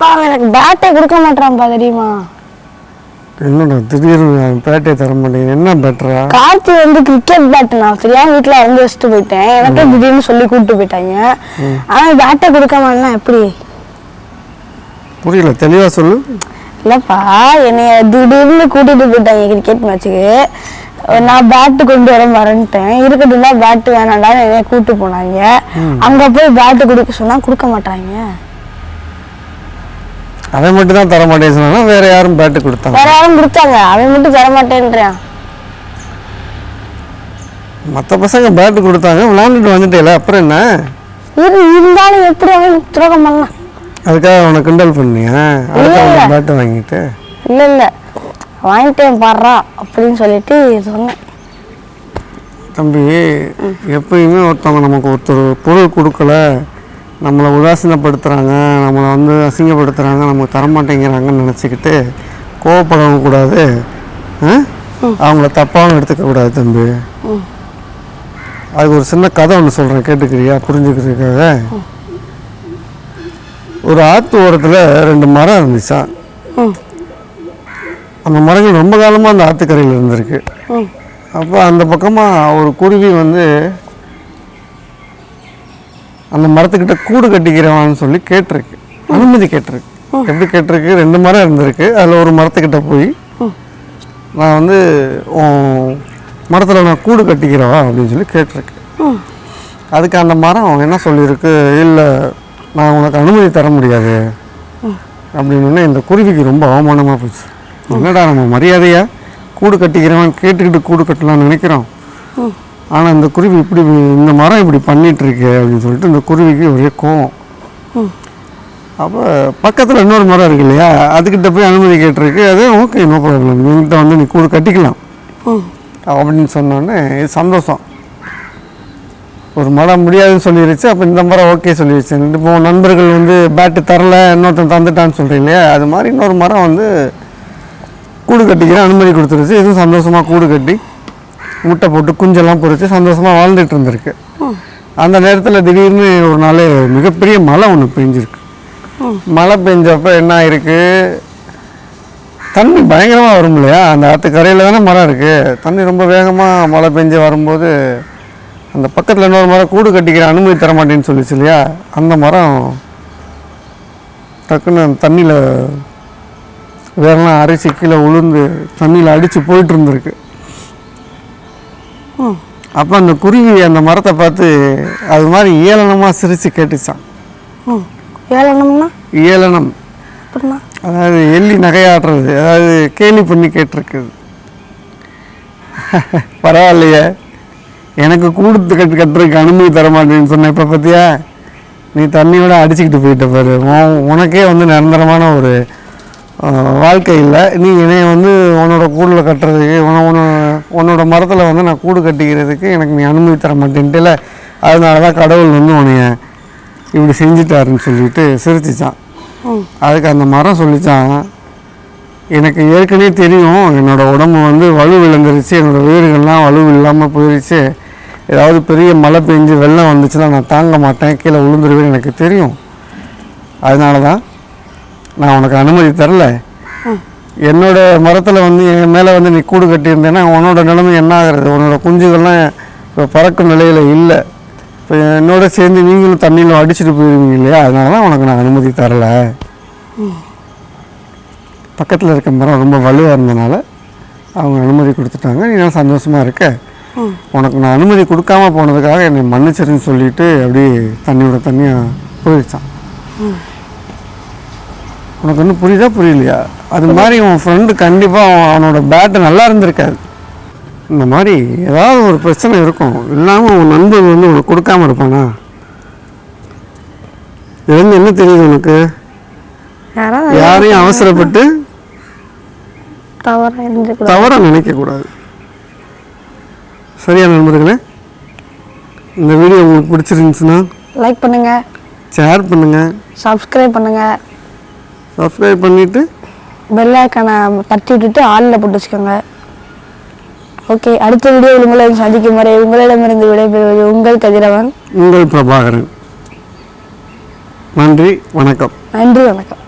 பா எனக்கு பேட்டே கொடுக்க மாட்டான்ப்பா தெரியுமா? என்னடா திடீர்னு பேட்டை தர மாட்டேங்க என்ன பெட்டரா கார்த்தி வந்து கிரிக்கெட் பேட் நான் தெரியாம வீட்டுல இறந்து வச்சுட்டு போயிட்டேன். எனக்கே திடீர்னு சொல்லி கூப்பிட்டு போயிட்டாங்க. ஆனா பேட்டை கொடுக்க மாட்டேன்னா எப்படி? புரியல தெளிவா சொல்லு. இல்லப்பா என்னைய திடீர்னு கூட்டிட்டு போயிட்டாங்க கிரிக்கெட் மேட்ச்சுக்கு நான் பேட்டு கொண்டு வர மறந்துட்டேன். இருக்கட்டும்னா பேட்டு வேணாம்டா என்னைய கூட்டு போனாங்க. அங்க போய் பேட்டு கொடுக்க சொன்னா கொடுக்க மாட்டாங்க அவன் மட்டும் தான் தர மாட்டேன்னு சொன்னா வேற யாரும் பேட்டு கொடுத்தாங்க. வேற யாரும் கொடுத்தாங்க. அவன் மட்டும் தர மாட்டேன்றான் மற்ற பசங்க பேட்டு கொடுத்தாங்க விளாண்டுட்டு வந்துட்டேல அப்புறம் என்ன? இரு இருந்தாலும் எப்படி அவன் துரோகம் பண்ணலாம்? அதுக்காக அவனை கிண்டல் பண்ணியா? அடுத்த பேட்டு வாங்கிட்டு? இல்ல இல்ல. வாங்கிட்டேன் பாடுறா அப்படின்னு சொல்லிட்டு சொன்னேன். தம்பி எப்பயுமே ஒருத்தவங்க நமக்கு ஒருத்தர் பொருள் கொடுக்கல. நம்மளை உதாசீனப்படுத்துகிறாங்க நம்மளை வந்து அசிங்கப்படுத்துகிறாங்க நமக்கு தரமாட்டேங்கிறாங்கன்னு நினச்சிக்கிட்டு கோவப்படவும் கூடாது? அவங்கள தப்பாகவும் எடுத்துக்க கூடாது தம்பி. அதுக்கு ஒரு சின்ன கதை ஒன்று சொல்கிறேன் கேட்டுக்கிறியா? புரிஞ்சுக்கிறதுக்காக. ஒரு ஆற்று ஓரத்தில் ரெண்டு மரம் இருந்துச்சா? அந்த மரங்கள் ரொம்ப காலமாக அந்த ஆற்றுக்கரையில் இருந்திருக்கு. அப்போ அந்த பக்கமாக ஒரு குருவி வந்து அந்த மரத்துக்கிட்ட கூடு கட்டிக்கிறவான்னு சொல்லி கேட்டிருக்கு. அனுமதி கேட்டிருக்கு. எப்படி கேட்டிருக்கு? ரெண்டு மரம் இருந்திருக்கு. அதில் ஒரு மரத்துக்கிட்ட போய் நான் வந்து மரத்தில் நான் கூடு கட்டிக்கிறவா? அப்படின்னு சொல்லி கேட்டிருக்கு. அதுக்கு அந்த மரம் என்ன சொல்லியிருக்கு? இல்லை நான் உனக்கு அனுமதி தர முடியாது. அப்படின்னு இந்த குருவிக்கு ரொம்ப அவமானமாக போச்சு. என்னடா நம்ம மரியாதையா கூடு கட்டிக்கிறவன் கேட்டுக்கிட்டு கூடு கட்டலாம்னு நினைக்கிறோம்? ஆனால் இந்த குருவி இப்படி இந்த மரம் இப்படி பண்ணிட்டு இருக்கு அப்படின்னு சொல்லிட்டு இந்த குருவிக்கு ஒரே கோவம். அப்போ பக்கத்தில் இன்னொரு மரம் இருக்கு இல்லையா? அதுக்கிட்ட போய் அனுமதி கேட்டிருக்கு. அது ஓகே நோ ப்ராப்ளம் என்கிட்ட வந்து நீ கூடு கட்டிக்கலாம். அப்படின்னு சொன்னோடனே இது சந்தோஷம். ஒரு மரம் முடியாதுன்னு சொல்லிருச்சு. அப்போ இந்த மரம் ஓகே சொல்லிருச்சு. இப்போ நண்பர்கள் வந்து பேட்டு தரல இன்னொருத்தன் தந்துட்டான்னு சொல்கிறீங்க இல்லையா? அது மாதிரி இன்னொரு மரம் வந்து கூடு கட்டிக்கிற அனுமதி கொடுத்துருச்சு. இதுவும் சந்தோஷமாக கூடு கட்டி. முட்டை போட்டு குஞ்செல்லாம் பொறித்து சந்தோஷமாக வாழ்ந்துட்டு இருந்திருக்கு. அந்த நேரத்தில் திடீர்னு ஒரு நாள் மிகப்பெரிய மழை ஒன்று பெஞ்சிருக்கு. மழை பெஞ்சப்ப என்ன ஆயிருக்கு? தண்ணி பயங்கரமாக வரும் இல்லையா? அந்த ஆற்று கரையில் தானே மரம் இருக்குது தண்ணி ரொம்ப வேகமாக மழை பெஞ்சு வரும்போது அந்த பக்கத்தில் இன்னொரு மரம் கூடு கட்டிக்கிற அனுமதி தர மாட்டேன்னு சொல்லிச்சு இல்லையா? அந்த மரம் டக்குன்னு தண்ணியில் வேறெல்லாம் அரிசி கீழே உளுந்து தண்ணியில் அடித்து போயிட்டு இருந்திருக்கு. அப்போ அந்த குருவி அந்த மரத்தை பார்த்து அது மாதிரி ஏளனமாக சிரித்து கேட்டுச்சான் ம் ஏழனம்னா ஏளனம். அதாவது எள்ளி நகையாடுறது அதாவது கேலி பண்ணி கேட்டிருக்குது. பரவாயில்லையே. எனக்கு கூடுத்து கட்டு கட்டுறதுக்கு அனுமதி தர மாட்டேன்னு சொன்ன இப்போ பார்த்தியா நீ தண்ணியோட அடிச்சுக்கிட்டு போயிட்ட பாரு. உன் உனக்கே வந்து நிரந்தரமான ஒரு வாழ்க்கை இல்லை. நீ என்னைய வந்து உன்னோட கூடில் கட்டுறதுக்கு உன உன உன்னோட மரத்தில் வந்து நான் கூடு கட்டிக்கிறதுக்கு எனக்கு நீ அனுமதி தர மாட்டேன்ட்டுல அதனால தான் கடவுள் வந்து உன்னைய இப்படி செஞ்சுட்டாருன்னு சொல்லிட்டு சிரிச்சிச்சான். அதுக்கு அந்த மரம் சொல்லிச்சான் எனக்கு ஏற்கனவே தெரியும் என்னோட உடம்பு வந்து வலு விழுந்துருச்சு என்னோட வேர்கள்லாம் வலு இல்லாமல் போயிடுச்சு ஏதாவது பெரிய மழை பெஞ்சு வெள்ளம் வந்துச்சுன்னா நான் தாங்க மாட்டேன் கீழே விழுந்துருவேன் எனக்கு தெரியும். அதனால தான் நான் உனக்கு அனுமதி தரல. என்னோட மரத்தில் வந்து என் மேலே வந்து நீ கூடு கட்டியிருந்தேன்னா உன்னோட நிலைமை என்ன ஆகுறது? உன்னோட குஞ்சுகள்லாம் இப்போ பறக்கும் நிலையில் இல்லை. இப்போ என்னோட சேர்ந்து நீங்களும் தண்ணியில் அடிச்சுட்டு போயிருவீங்க இல்லையா? அதனால தான் உனக்கு நான் அனுமதி தரலை. பக்கத்தில் இருக்க மரம் ரொம்ப வலுவாக இருந்தனால அவங்க அனுமதி கொடுத்துட்டாங்க. நீ நல்லா சந்தோஷமாக இருக்க. உனக்கு நான் அனுமதி கொடுக்காம போனதுக்காக என்னை மன்னிச்சிருன்னு சொல்லிட்டு அப்படியே தண்ணியோட தண்ணியாக போயிடுச்சான் உனக்கு ஒன்றும் புரியுதா புரியலையா? அது மாதிரி உன் ஃப்ரெண்டு கண்டிப்பாக அவனோட பேட்டு நல்லா இருந்திருக்காது இந்த மாதிரி ஏதாவது ஒரு பிரச்சனை இருக்கும். இல்லாமல் உன் நண்பன் வந்து உனக்கு கொடுக்காம இருப்பானா? இதுலேருந்து என்ன தெரியுது உனக்கு? யாரையும் அவசரப்பட்டு தவறா நினைக்கக்கூடாது. சரியா நண்பர்களே? இந்த வீடியோ உங்களுக்கு பிடிச்சிருந்துச்சுன்னா லைக் பண்ணுங்க. ஷேர் பண்ணுங்கள் சப்ஸ்கிரைப் பண்ணுங்க. சப்ஸ்கிரைப் பண்ணிவிட்டு பெல் ஐக்கானை தட்டி விட்டுட்டு ஆளில் போட்டு வச்சுக்கோங்க. ஓகே அடுத்த வீடியோவில் உங்களை சந்திக்கும் வரை உங்களிடமிருந்து விடைபெறுவது உங்கள் கதிரவன். உங்கள் பிரபாகரன். நன்றி வணக்கம். நன்றி வணக்கம்.